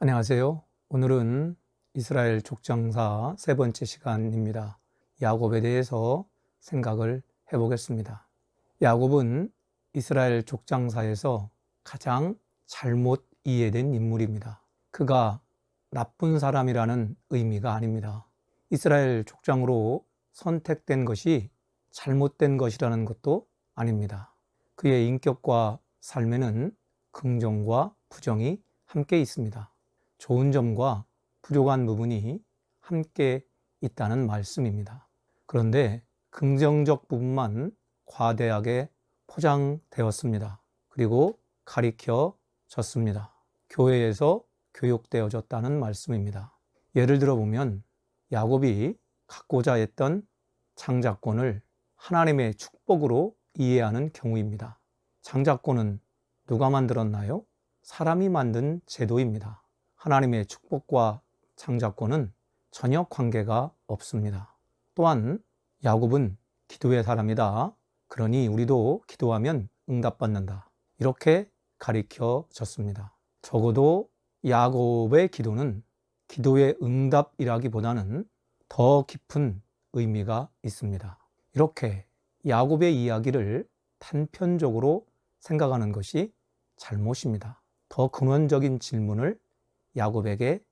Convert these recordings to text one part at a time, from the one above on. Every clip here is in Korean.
안녕하세요. 오늘은 이스라엘 족장사 세 번째 시간입니다. 야곱에 대해서 생각을 해보겠습니다. 야곱은 이스라엘 족장사에서 가장 잘못 이해된 인물입니다. 그가 나쁜 사람이라는 의미가 아닙니다. 이스라엘 족장으로 선택된 것이 잘못된 것이라는 것도 아닙니다. 그의 인격과 삶에는 긍정과 부정이 함께 있습니다. 좋은 점과 부족한 부분이 함께 있다는 말씀입니다. 그런데 긍정적 부분만 과대하게 포장되었습니다. 그리고 가리켜졌습니다. 교회에서 교육되어졌다는 말씀입니다. 예를 들어 보면 야곱이 갖고자 했던 장자권을 하나님의 축복으로 이해하는 경우입니다. 장자권은 누가 만들었나요? 사람이 만든 제도입니다. 하나님의 축복과 장자권은 전혀 관계가 없습니다. 또한 야곱은 기도의 사람이다. 그러니 우리도 기도하면 응답받는다. 이렇게 가리켜졌습니다. 적어도 야곱의 기도는 기도의 응답이라기보다는 더 깊은 의미가 있습니다. 이렇게 야곱의 이야기를 단편적으로 생각하는 것이 잘못입니다. 더 근원적인 질문을 야곱에게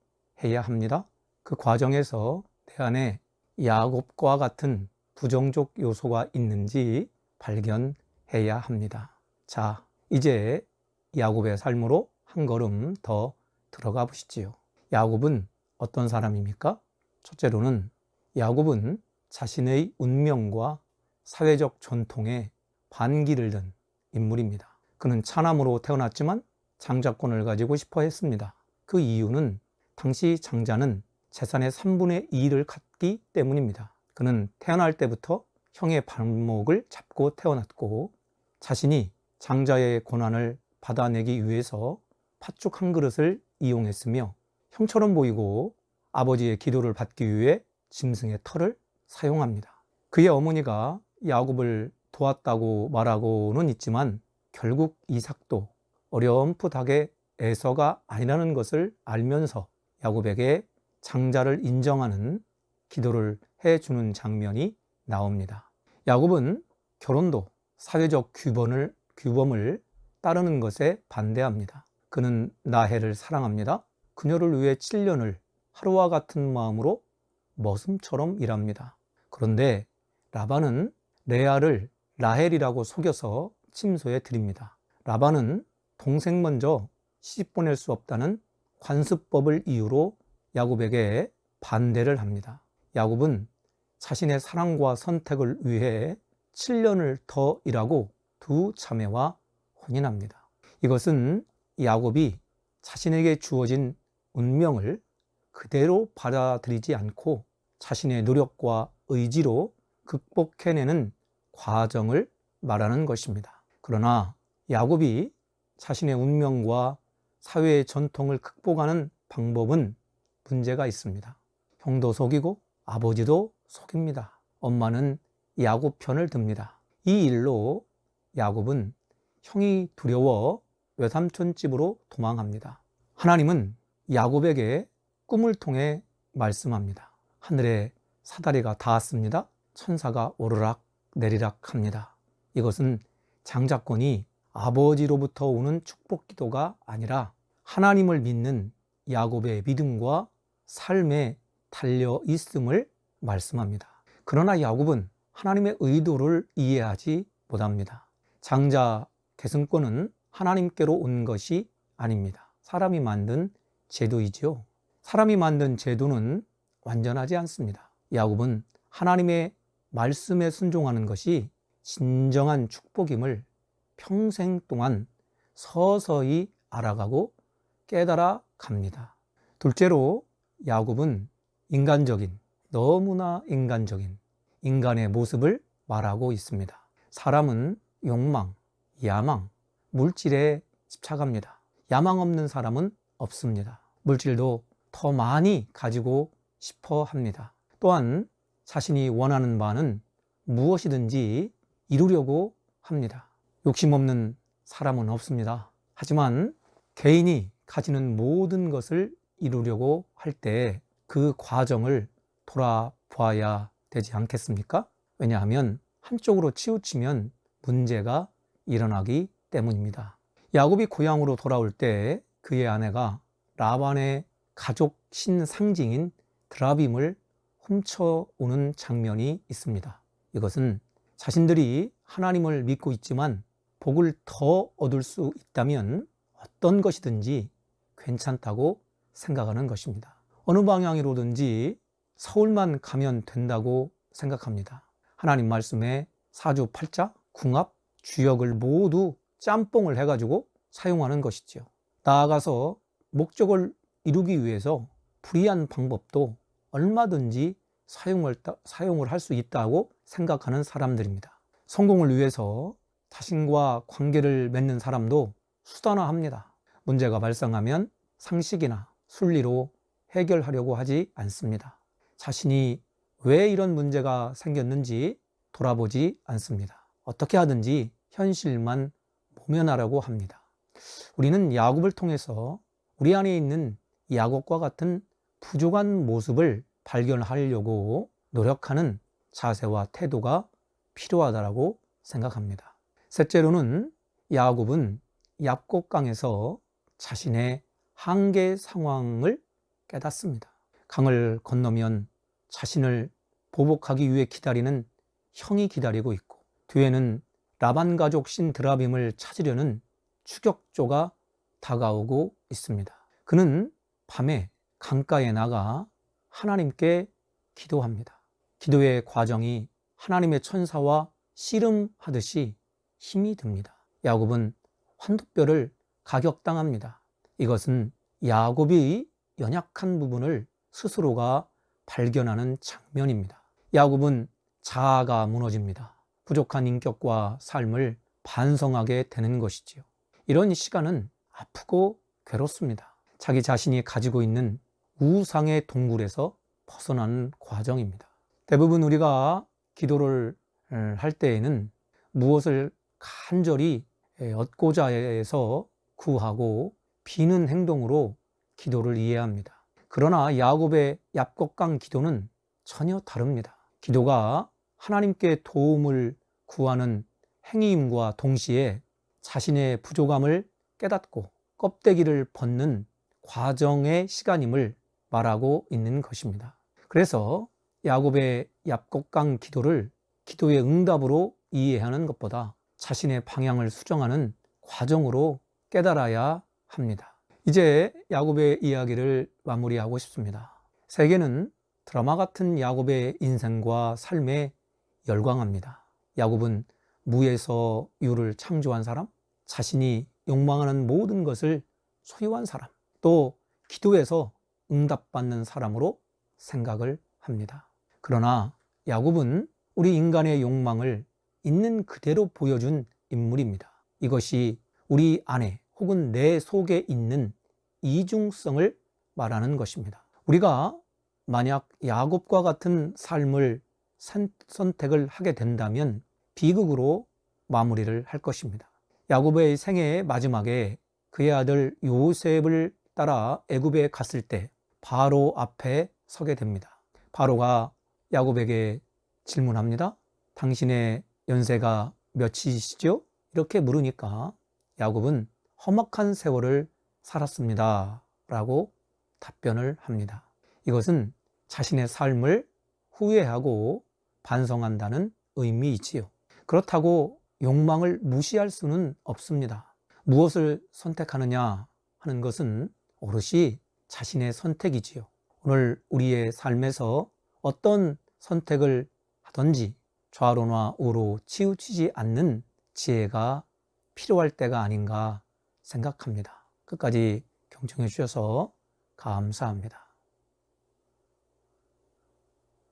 해야 합니다. 그 과정에서 내 안에 야곱과 같은 부정적 요소가 있는지 발견해야 합니다. 자, 이제 야곱의 삶으로 한 걸음 더 들어가 보시지요. 야곱은 어떤 사람입니까? 첫째로는 야곱은 자신의 운명과 사회적 전통에 반기를 든 인물입니다. 그는 차남으로 태어났지만 장자권을 가지고 싶어 했습니다. 그 이유는 당시 장자는 재산의 3분의 2를 갖기 때문입니다. 그는 태어날 때부터 형의 발목을 잡고 태어났고 자신이 장자의 고난을 받아내기 위해서 팥죽 한 그릇을 이용했으며 형처럼 보이고 아버지의 기도를 받기 위해 짐승의 털을 사용합니다. 그의 어머니가 야곱을 도왔다고 말하고는 있지만 결국 이삭도 어렴풋하게 에서가 아니라는 것을 알면서 야곱에게 장자를 인정하는 기도를 해주는 장면이 나옵니다. 야곱은 결혼도 사회적 규범을, 규범을 따르는 것에 반대합니다. 그는 나해를 사랑합니다. 그녀를 위해 7년을 하루와 같은 마음으로 머슴처럼 일합니다. 그런데 라반은 레아를 라헬이라고 속여서 침소에 드립니다. 라반은 동생 먼저 시집 보낼 수 없다는 관습법을 이유로 야곱에게 반대를 합니다. 야곱은 자신의 사랑과 선택을 위해 7년을 더 일하고 두 자매와 혼인합니다. 이것은 야곱이 자신에게 주어진 운명을 그대로 받아들이지 않고 자신의 노력과 의지로 극복해내는 과정을 말하는 것입니다. 그러나 야곱이 자신의 운명과 사회의 전통을 극복하는 방법은 문제가 있습니다. 형도 속이고 아버지도 속입니다. 엄마는 야곱 편을 듭니다. 이 일로 야곱은 형이 두려워 외삼촌 집으로 도망합니다. 하나님은 야곱에게 꿈을 통해 말씀합니다. 하늘에 사다리가 닿았습니다. 천사가 오르락 내리락 합니다. 이것은 장자권이 아버지로부터 오는 축복 기도가 아니라 하나님을 믿는 야곱의 믿음과 삶에 달려 있음을 말씀합니다. 그러나 야곱은 하나님의 의도를 이해하지 못합니다. 장자 계승권은 하나님께로 온 것이 아닙니다. 사람이 만든 제도이지요. 사람이 만든 제도는 완전하지 않습니다. 야곱은 하나님의 말씀에 순종하는 것이 진정한 축복임을 평생 동안 서서히 알아가고 깨달아 갑니다. 둘째로 야곱은 인간적인, 너무나 인간적인 인간의 모습을 말하고 있습니다. 사람은 욕망, 야망, 물질에 집착합니다. 야망 없는 사람은 없습니다. 물질도 더 많이 가지고 싶어 합니다. 또한 자신이 원하는 바는 무엇이든지 이루려고 합니다. 욕심 없는 사람은 없습니다. 하지만 개인이 가지는 모든 것을 이루려고 할 때 그 과정을 돌아보아야 되지 않겠습니까? 왜냐하면 한쪽으로 치우치면 문제가 일어나기 때문입니다. 야곱이 고향으로 돌아올 때 그의 아내가 라반의 가족 신상징인 드라빔을 훔쳐오는 장면이 있습니다. 이것은 자신들이 하나님을 믿고 있지만 복을 더 얻을 수 있다면 어떤 것이든지 괜찮다고 생각하는 것입니다. 어느 방향으로든지 서울만 가면 된다고 생각합니다. 하나님 말씀에 사주 팔자, 궁합, 주역을 모두 짬뽕을 해가지고 사용하는 것이죠. 나아가서 목적을 이루기 위해서 불이한 방법도 얼마든지 사용을, 사용을 할 수 있다고 생각하는 사람들입니다. 성공을 위해서 자신과 관계를 맺는 사람도 수단화합니다. 문제가 발생하면 상식이나 순리로 해결하려고 하지 않습니다. 자신이 왜 이런 문제가 생겼는지 돌아보지 않습니다. 어떻게 하든지 현실만 모면하라고 합니다. 우리는 야곱을 통해서 우리 안에 있는 야곱과 같은 부족한 모습을 발견하려고 노력하는 자세와 태도가 필요하다고 생각합니다. 셋째로는 야곱은 얍곡강에서 자신의 한계 상황을 깨닫습니다. 강을 건너면 자신을 보복하기 위해 기다리는 형이 기다리고 있고 뒤에는 라반 가족 신 드라빔을 찾으려는 추격조가 다가오고 있습니다. 그는 밤에 강가에 나가 하나님께 기도합니다. 기도의 과정이 하나님의 천사와 씨름하듯이 힘이 듭니다. 야곱은 환도뼈를 가격당합니다. 이것은 야곱이 연약한 부분을 스스로가 발견하는 장면입니다. 야곱은 자아가 무너집니다. 부족한 인격과 삶을 반성하게 되는 것이지요. 이런 시간은 아프고 괴롭습니다. 자기 자신이 가지고 있는 우상의 동굴에서 벗어나는 과정입니다. 대부분 우리가 기도를 할 때에는 무엇을 간절히 얻고자 해서 구하고 비는 행동으로 기도를 이해합니다. 그러나 야곱의 얍곡강 기도는 전혀 다릅니다. 기도가 하나님께 도움을 구하는 행위임과 동시에 자신의 부족함을 깨닫고 껍데기를 벗는 과정의 시간임을 말하고 있는 것입니다. 그래서 야곱의 얍곡강 기도를 기도의 응답으로 이해하는 것보다 자신의 방향을 수정하는 과정으로 깨달아야 합니다. 이제 야곱의 이야기를 마무리하고 싶습니다. 세계는 드라마 같은 야곱의 인생과 삶에 열광합니다. 야곱은 무에서 유를 창조한 사람, 자신이 욕망하는 모든 것을 소유한 사람, 또 기도에서 응답받는 사람으로 생각을 합니다. 그러나 야곱은 우리 인간의 욕망을 있는 그대로 보여준 인물입니다. 이것이 우리 안에 혹은 내 속에 있는 이중성을 말하는 것입니다. 우리가 만약 야곱과 같은 삶을 선택을 하게 된다면 비극으로 마무리를 할 것입니다. 야곱의 생애의 마지막에 그의 아들 요셉을 따라 애굽에 갔을 때 바로 앞에 서게 됩니다. 바로가 야곱에게 질문합니다. 당신의 연세가 몇이시죠? 이렇게 물으니까 야곱은 험악한 세월을 살았습니다. 라고 답변을 합니다. 이것은 자신의 삶을 후회하고 반성한다는 의미이지요. 그렇다고 욕망을 무시할 수는 없습니다. 무엇을 선택하느냐 하는 것은 오롯이 자신의 선택이지요. 오늘 우리의 삶에서 어떤 선택을 하든지 좌로나 우로 치우치지 않는 지혜가 필요할 때가 아닌가 생각합니다. 끝까지 경청해 주셔서 감사합니다.